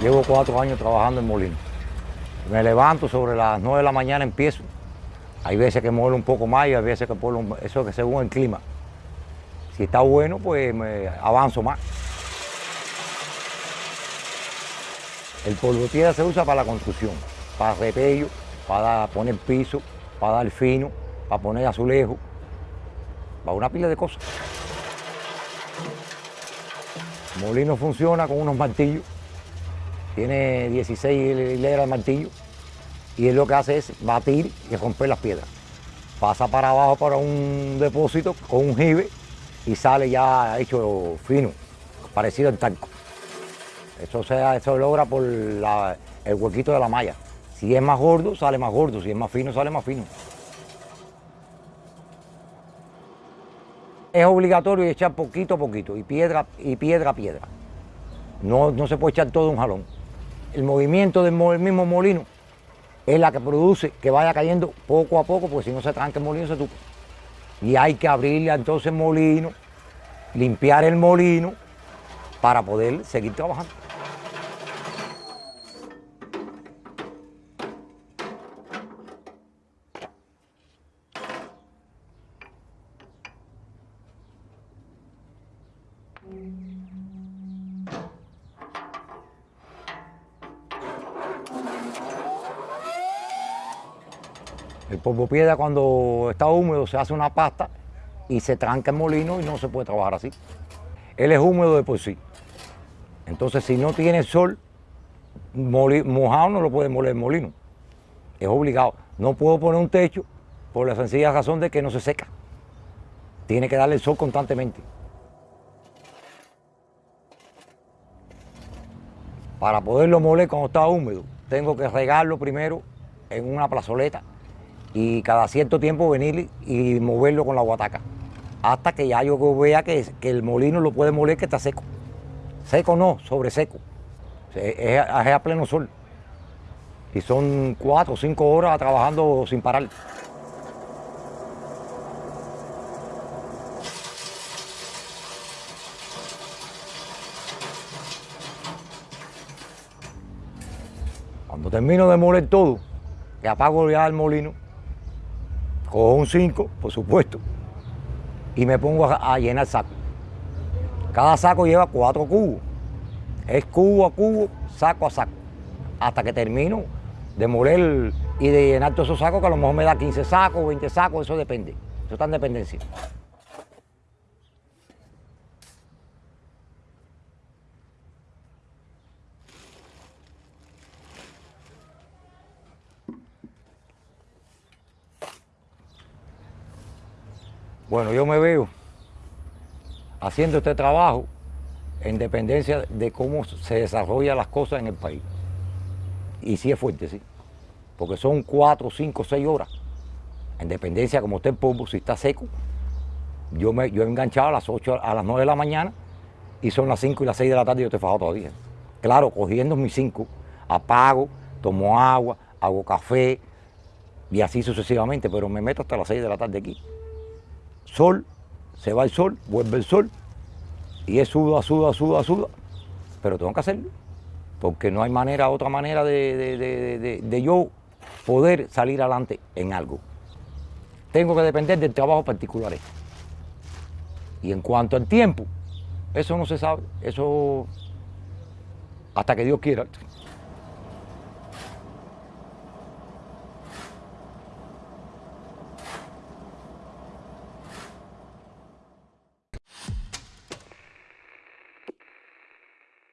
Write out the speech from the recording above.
Llevo cuatro años trabajando en molino. Me levanto sobre las nueve de la mañana, empiezo. Hay veces que muelo un poco más y hay veces que puedo, eso que según el clima. Si está bueno, pues me avanzo más. El polvo tierra se usa para la construcción, para repello, para poner piso, para dar fino, para poner azulejo, para una pila de cosas. El molino funciona con unos martillos, tiene 16 hileras de martillo y él lo que hace es batir y romper las piedras. Pasa para abajo para un depósito con un jibe y sale ya hecho fino, parecido al talco. Eso se, eso logra por el huequito de la malla. Si es más gordo, sale más gordo, si es más fino, sale más fino. Es obligatorio echar poquito a poquito y piedra y piedra a piedra. No, no se puede echar todo un jalón. El movimiento del mismo molino es la que produce que vaya cayendo poco a poco, porque si no se tranca el molino se tupa. Y hay que abrirle entonces el molino, limpiar el molino para poder seguir trabajando. El polvo piedra cuando está húmedo se hace una pasta y se tranca el molino y no se puede trabajar así. Él es húmedo de por sí. Entonces si no tiene sol, mojado no lo puede moler el molino. Es obligado. No puedo poner un techo por la sencilla razón de que no se seca. Tiene que darle el sol constantemente. Para poderlo moler cuando está húmedo, tengo que regarlo primero en una plazoleta y cada cierto tiempo venir y moverlo con la guataca. Hasta que ya yo vea que, que el molino lo puede moler que está seco. Seco no, sobre seco. Es, a pleno sol. Y son cuatro o cinco horas trabajando sin parar. Cuando termino de moler todo, que apago ya el molino, cojo un 5, por supuesto, y me pongo a, llenar saco. Cada saco lleva cuatro cubos. Es cubo a cubo, saco a saco. Hasta que termino de moler y de llenar todos esos sacos, que a lo mejor me da 15 sacos, 20 sacos, eso depende. Eso está en dependencia. Bueno, yo me veo haciendo este trabajo en dependencia de cómo se desarrollan las cosas en el país. Y sí es fuerte, sí. Porque son cuatro, cinco, seis horas. En dependencia, como está el polvo, si está seco. Yo, me, yo he enganchado a las 8, a las 9 de la mañana y son las 5 y las 6 de la tarde y yo estoy fajado todavía. Claro, cogiendo mis 5, apago, tomo agua, hago café y así sucesivamente, pero me meto hasta las 6 de la tarde aquí sol, se va el sol, vuelve el sol, y es suda, suda, suda, suda, pero tengo que hacerlo, porque no hay manera, otra manera de, de yo poder salir adelante en algo. Tengo que depender del trabajo particular. Y en cuanto al tiempo, eso no se sabe, eso hasta que Dios quiera.